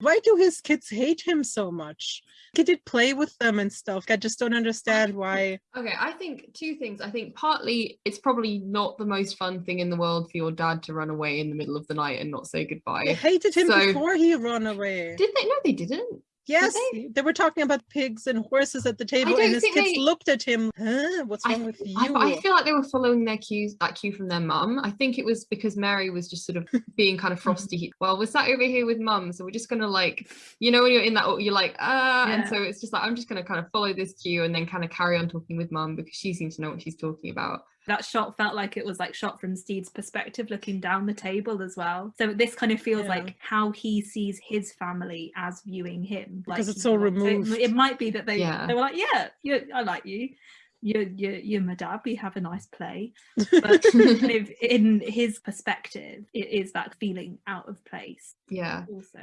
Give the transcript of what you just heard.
Why do his kids hate him so much? He did play with them and stuff. I just don't understand why. Okay, I think two things. I think partly it's probably not the most fun thing in the world for your dad to run away in the middle of the night and not say goodbye. They hated him So- before he ran away. Did they? No, they didn't. Yes, they? they? were talking about pigs and horses at the table, and his kids they- looked at him. Huh? What's I- wrong with you? I, I feel like they were following their cues, that cue from their mum. I think it was because Mary was just sort of being kind of frosty. well, we're sat over here with mum, so we're just gonna like, you know, when you're in that, you're like, ah, and so it's just like I'm just gonna kind of follow this cue and then kind of carry on talking with mum because she seems to know what she's talking about. that shot felt like it was like shot from Steve's perspective looking down the table as well. So this kind of feels Yeah. like how he sees his family as viewing him. Because like it's all he wants- it- removed. It, might be that they Yeah. they were like, yeah, you, I like you. You're, you're, you're my dad. We have a nice play. But kind in his perspective, it is that feeling out of place Yeah. also.